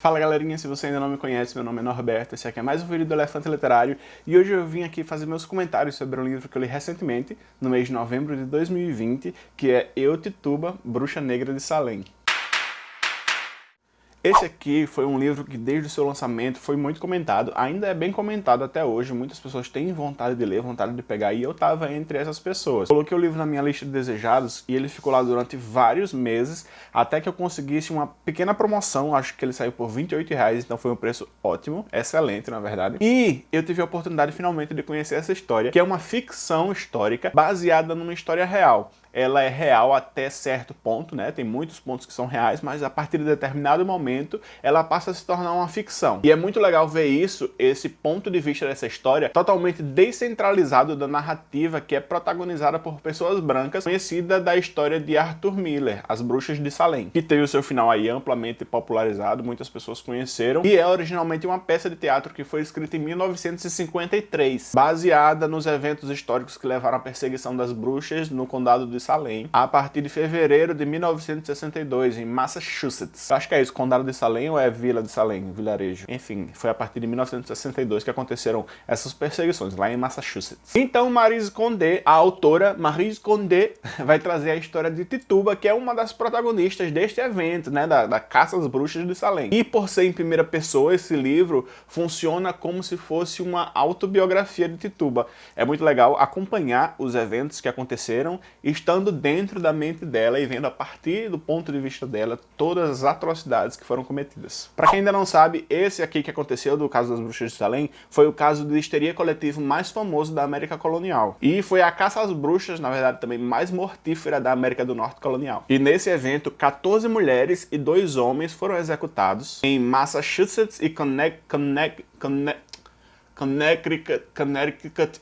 Fala galerinha, se você ainda não me conhece, meu nome é Norberto, esse aqui é mais um vídeo do Elefante Literário e hoje eu vim aqui fazer meus comentários sobre um livro que eu li recentemente, no mês de novembro de 2020, que é Eu, Tituba, Bruxa Negra de Salem. Esse aqui foi um livro que desde o seu lançamento foi muito comentado, ainda é bem comentado até hoje, muitas pessoas têm vontade de ler, vontade de pegar, e eu tava entre essas pessoas. Coloquei o livro na minha lista de desejados e ele ficou lá durante vários meses, até que eu conseguisse uma pequena promoção, acho que ele saiu por 28 reais, então foi um preço ótimo, excelente na verdade. E eu tive a oportunidade finalmente de conhecer essa história, que é uma ficção histórica baseada numa história real ela é real até certo ponto, né? Tem muitos pontos que são reais, mas a partir de determinado momento ela passa a se tornar uma ficção. E é muito legal ver isso, esse ponto de vista dessa história, totalmente descentralizado da narrativa que é protagonizada por pessoas brancas, conhecida da história de Arthur Miller, As Bruxas de Salem, que teve o seu final aí amplamente popularizado, muitas pessoas conheceram, e é originalmente uma peça de teatro que foi escrita em 1953, baseada nos eventos históricos que levaram à perseguição das bruxas no condado de Salem a partir de fevereiro de 1962, em Massachusetts. Eu acho que é isso, Condado de Salem ou é Vila de Salem, vilarejo? Enfim, foi a partir de 1962 que aconteceram essas perseguições, lá em Massachusetts. Então Marise Condé, a autora Marise Condé, vai trazer a história de Tituba, que é uma das protagonistas deste evento, né, da, da Caça às Bruxas de Salem. E por ser em primeira pessoa, esse livro funciona como se fosse uma autobiografia de Tituba. É muito legal acompanhar os eventos que aconteceram, estando estando dentro da mente dela e vendo a partir do ponto de vista dela todas as atrocidades que foram cometidas. Para quem ainda não sabe, esse aqui que aconteceu do caso das bruxas de Salem foi o caso de histeria coletivo mais famoso da América colonial. E foi a caça às bruxas, na verdade, também mais mortífera da América do Norte colonial. E nesse evento, 14 mulheres e 2 homens foram executados em Massachusetts e Connecticut, Connecticut, Connecticut, Connecticut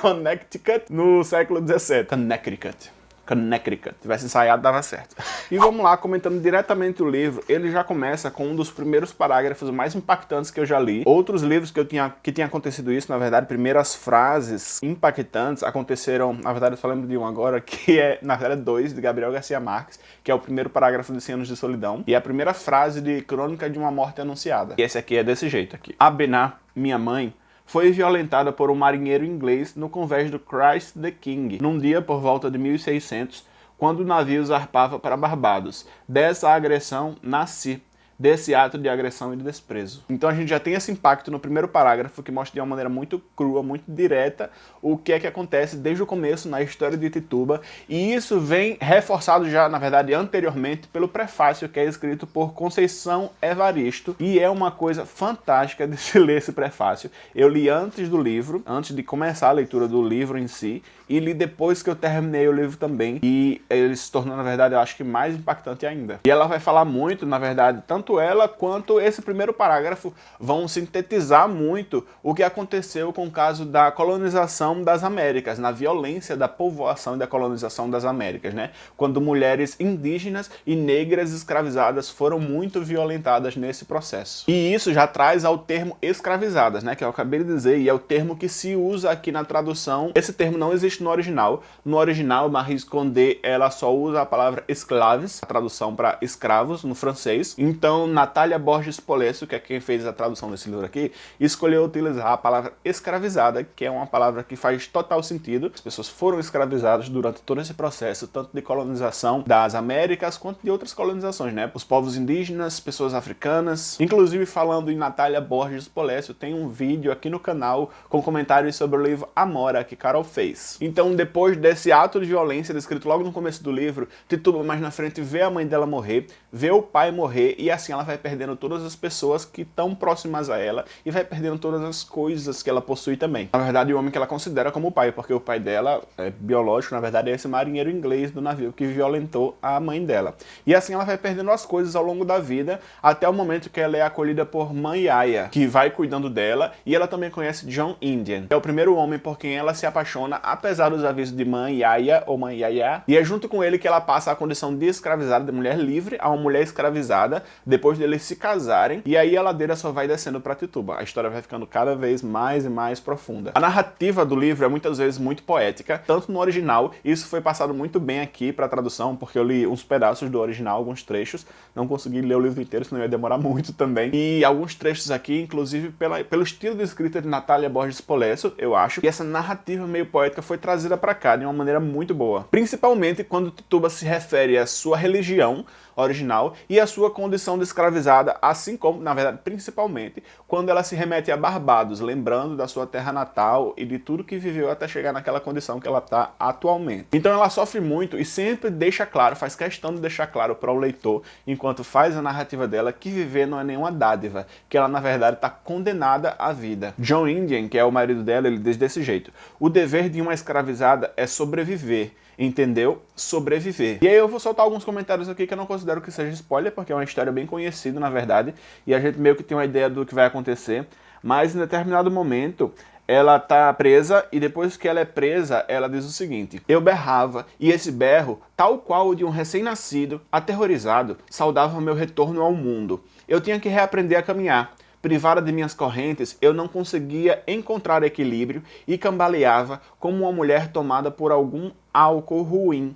Connecticut no século XVII. Connecticut. Connecticut. Tivesse ensaiado, dava certo. E vamos lá, comentando diretamente o livro, ele já começa com um dos primeiros parágrafos mais impactantes que eu já li. Outros livros que eu tinha que tinha acontecido isso, na verdade, primeiras frases impactantes aconteceram, na verdade eu só lembro de um agora, que é, na verdade, dois, de Gabriel Garcia Marques, que é o primeiro parágrafo de 100 anos de solidão, e a primeira frase de Crônica de uma Morte Anunciada. E esse aqui é desse jeito aqui. Abená, minha mãe, foi violentada por um marinheiro inglês no convés do Christ the King, num dia por volta de 1600, quando o navio zarpava para Barbados. Dessa agressão nasci desse ato de agressão e de desprezo. Então a gente já tem esse impacto no primeiro parágrafo que mostra de uma maneira muito crua, muito direta o que é que acontece desde o começo na história de Tituba e isso vem reforçado já, na verdade, anteriormente pelo prefácio que é escrito por Conceição Evaristo e é uma coisa fantástica de se ler esse prefácio. Eu li antes do livro, antes de começar a leitura do livro em si e li depois que eu terminei o livro também e ele se tornou, na verdade, eu acho que mais impactante ainda. E ela vai falar muito, na verdade, tanto tanto ela quanto esse primeiro parágrafo vão sintetizar muito o que aconteceu com o caso da colonização das Américas, na violência da povoação e da colonização das Américas, né? Quando mulheres indígenas e negras escravizadas foram muito violentadas nesse processo. E isso já traz ao termo escravizadas, né? Que eu acabei de dizer, e é o termo que se usa aqui na tradução. Esse termo não existe no original. No original, Marie Condé, ela só usa a palavra esclaves, a tradução para escravos no francês. Então, então, Natália Borges Polesso, que é quem fez a tradução desse livro aqui, escolheu utilizar a palavra escravizada, que é uma palavra que faz total sentido. As pessoas foram escravizadas durante todo esse processo, tanto de colonização das Américas, quanto de outras colonizações, né? Os povos indígenas, pessoas africanas. Inclusive, falando em Natália Borges Polesso, tem um vídeo aqui no canal com comentários sobre o livro Amora, que Carol fez. Então, depois desse ato de violência descrito logo no começo do livro, Tituba mais na frente vê a mãe dela morrer, vê o pai morrer, e assim assim ela vai perdendo todas as pessoas que estão próximas a ela e vai perdendo todas as coisas que ela possui também. Na verdade, o homem que ela considera como pai, porque o pai dela é biológico, na verdade é esse marinheiro inglês do navio que violentou a mãe dela. E assim ela vai perdendo as coisas ao longo da vida, até o momento que ela é acolhida por mãe Aya, que vai cuidando dela, e ela também conhece John Indian, é o primeiro homem por quem ela se apaixona, apesar dos avisos de mãe Aya ou mãe Yaya, e é junto com ele que ela passa a condição de escravizada, de mulher livre, a uma mulher escravizada, depois deles se casarem, e aí a ladeira só vai descendo pra Tituba. A história vai ficando cada vez mais e mais profunda. A narrativa do livro é muitas vezes muito poética, tanto no original, isso foi passado muito bem aqui pra tradução, porque eu li uns pedaços do original, alguns trechos, não consegui ler o livro inteiro, senão ia demorar muito também, e alguns trechos aqui, inclusive pela, pelo estilo de escrita de Natália Borges Polesso, eu acho, e essa narrativa meio poética foi trazida pra cá de uma maneira muito boa. Principalmente quando Tituba se refere à sua religião, original e a sua condição de escravizada, assim como, na verdade, principalmente, quando ela se remete a Barbados, lembrando da sua terra natal e de tudo que viveu até chegar naquela condição que ela está atualmente. Então ela sofre muito e sempre deixa claro, faz questão de deixar claro para o leitor, enquanto faz a narrativa dela, que viver não é nenhuma dádiva, que ela na verdade está condenada à vida. John Indian, que é o marido dela, ele diz desse jeito, o dever de uma escravizada é sobreviver, entendeu? Sobreviver. E aí eu vou soltar alguns comentários aqui que eu não considero que seja spoiler, porque é uma história bem conhecida, na verdade, e a gente meio que tem uma ideia do que vai acontecer, mas em determinado momento ela tá presa e depois que ela é presa, ela diz o seguinte, eu berrava e esse berro, tal qual o de um recém-nascido, aterrorizado, saudava meu retorno ao mundo. Eu tinha que reaprender a caminhar, Privada de minhas correntes, eu não conseguia encontrar equilíbrio e cambaleava como uma mulher tomada por algum álcool ruim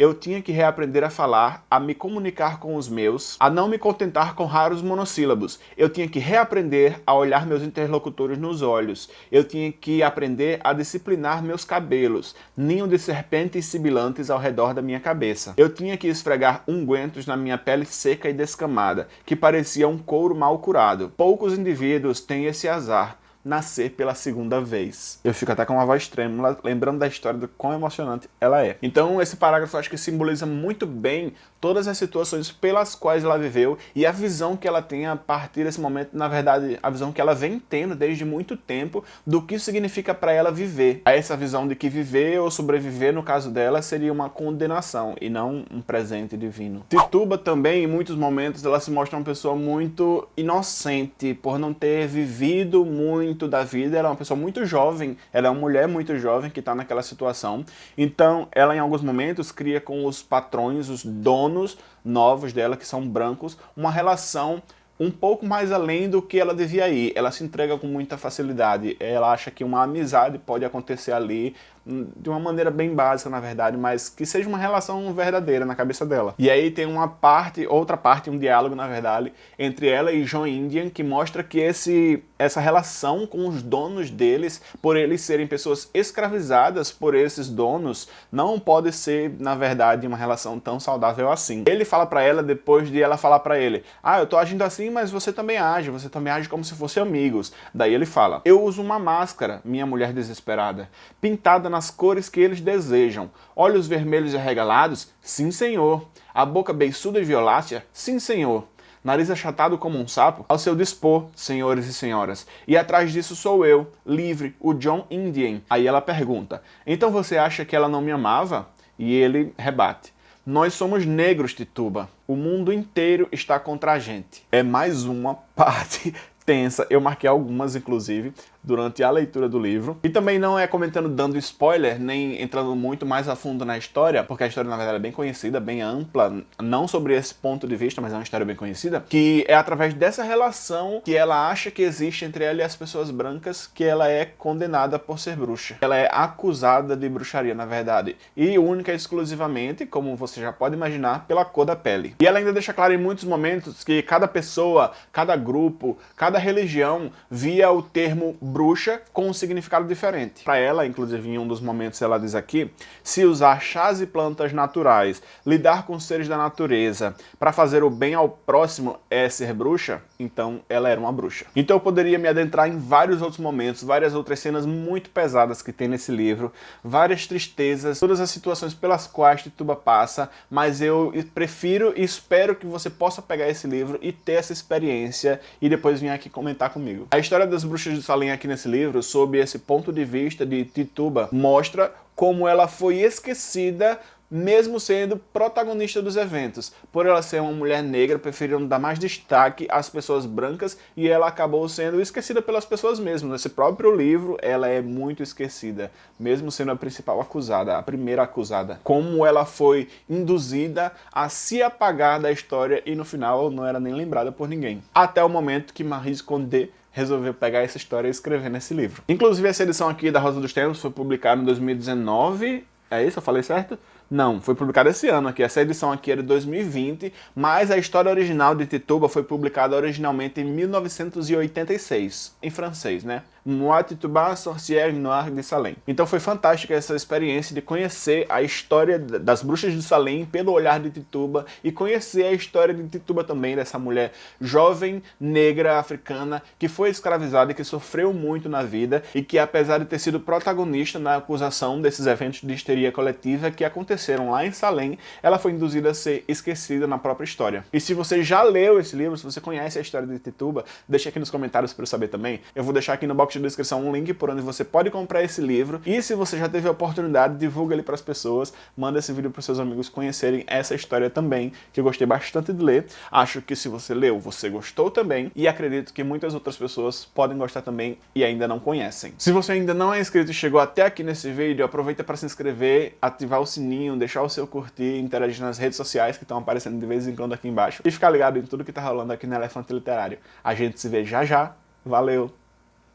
eu tinha que reaprender a falar, a me comunicar com os meus, a não me contentar com raros monossílabos. Eu tinha que reaprender a olhar meus interlocutores nos olhos. Eu tinha que aprender a disciplinar meus cabelos, ninho de serpentes sibilantes ao redor da minha cabeça. Eu tinha que esfregar ungüentos na minha pele seca e descamada, que parecia um couro mal curado. Poucos indivíduos têm esse azar, nascer pela segunda vez. Eu fico até com uma voz trêmula, lembrando da história do quão emocionante ela é. Então esse parágrafo acho que simboliza muito bem todas as situações pelas quais ela viveu e a visão que ela tem a partir desse momento, na verdade, a visão que ela vem tendo desde muito tempo do que significa para ela viver. A essa visão de que viver ou sobreviver, no caso dela, seria uma condenação e não um presente divino. Tituba também, em muitos momentos, ela se mostra uma pessoa muito inocente por não ter vivido muito muito da vida, ela é uma pessoa muito jovem, ela é uma mulher muito jovem que está naquela situação, então ela em alguns momentos cria com os patrões, os donos novos dela, que são brancos, uma relação um pouco mais além do que ela devia ir. Ela se entrega com muita facilidade. Ela acha que uma amizade pode acontecer ali hum, de uma maneira bem básica, na verdade, mas que seja uma relação verdadeira na cabeça dela. E aí tem uma parte, outra parte, um diálogo, na verdade, entre ela e John Indian, que mostra que esse, essa relação com os donos deles, por eles serem pessoas escravizadas por esses donos, não pode ser, na verdade, uma relação tão saudável assim. Ele fala para ela depois de ela falar para ele, ah, eu tô agindo assim mas você também age, você também age como se fossem amigos. Daí ele fala, eu uso uma máscara, minha mulher desesperada, pintada nas cores que eles desejam. Olhos vermelhos e arregalados? Sim, senhor. A boca beiçuda e violácea? Sim, senhor nariz achatado como um sapo, ao seu dispor, senhores e senhoras. E atrás disso sou eu, livre, o John Indian. Aí ela pergunta, então você acha que ela não me amava? E ele rebate, nós somos negros, Tituba. O mundo inteiro está contra a gente. É mais uma parte tensa. Eu marquei algumas, inclusive, durante a leitura do livro. E também não é comentando dando spoiler, nem entrando muito mais a fundo na história, porque a história na verdade é bem conhecida, bem ampla, não sobre esse ponto de vista, mas é uma história bem conhecida, que é através dessa relação que ela acha que existe entre ela e as pessoas brancas que ela é condenada por ser bruxa. Ela é acusada de bruxaria, na verdade, e única e exclusivamente, como você já pode imaginar, pela cor da pele. E ela ainda deixa claro em muitos momentos que cada pessoa, cada grupo, cada religião via o termo bruxa com um significado diferente. Para ela, inclusive em um dos momentos ela diz aqui, se usar chás e plantas naturais, lidar com seres da natureza para fazer o bem ao próximo é ser bruxa, então ela era uma bruxa. Então eu poderia me adentrar em vários outros momentos, várias outras cenas muito pesadas que tem nesse livro, várias tristezas, todas as situações pelas quais Tituba passa, mas eu prefiro e espero que você possa pegar esse livro e ter essa experiência e depois vir aqui comentar comigo. A história das bruxas de Salem aqui nesse livro, sob esse ponto de vista de Tituba, mostra como ela foi esquecida mesmo sendo protagonista dos eventos. Por ela ser uma mulher negra, preferiram dar mais destaque às pessoas brancas e ela acabou sendo esquecida pelas pessoas mesmo. Nesse próprio livro, ela é muito esquecida, mesmo sendo a principal acusada, a primeira acusada. Como ela foi induzida a se apagar da história e no final não era nem lembrada por ninguém. Até o momento que Marie Condé resolveu pegar essa história e escrever nesse livro. Inclusive essa edição aqui da Rosa dos Tempos foi publicada em 2019, é isso? Eu falei certo? Não, foi publicada esse ano aqui. Essa edição aqui é de 2020, mas a história original de Tituba foi publicada originalmente em 1986, em francês, né? Moi Tituba, Sorcière Noire de Salem. Então foi fantástica essa experiência de conhecer a história das bruxas de Salem pelo olhar de Tituba e conhecer a história de Tituba também, dessa mulher jovem, negra, africana, que foi escravizada e que sofreu muito na vida e que apesar de ter sido protagonista na acusação desses eventos de histeria coletiva que aconteceram lá em Salem, ela foi induzida a ser esquecida na própria história. E se você já leu esse livro, se você conhece a história de Tituba, deixa aqui nos comentários para eu saber também. Eu vou deixar aqui no box de descrição um link por onde você pode comprar esse livro. E se você já teve a oportunidade, divulga ele para as pessoas, manda esse vídeo para seus amigos conhecerem essa história também, que eu gostei bastante de ler. Acho que se você leu, você gostou também, e acredito que muitas outras pessoas podem gostar também e ainda não conhecem. Se você ainda não é inscrito e chegou até aqui nesse vídeo, aproveita para se inscrever, ativar o sininho, deixar o seu curtir, interagir nas redes sociais que estão aparecendo de vez em quando aqui embaixo, e ficar ligado em tudo que tá rolando aqui no Elefante Literário. A gente se vê já já. Valeu!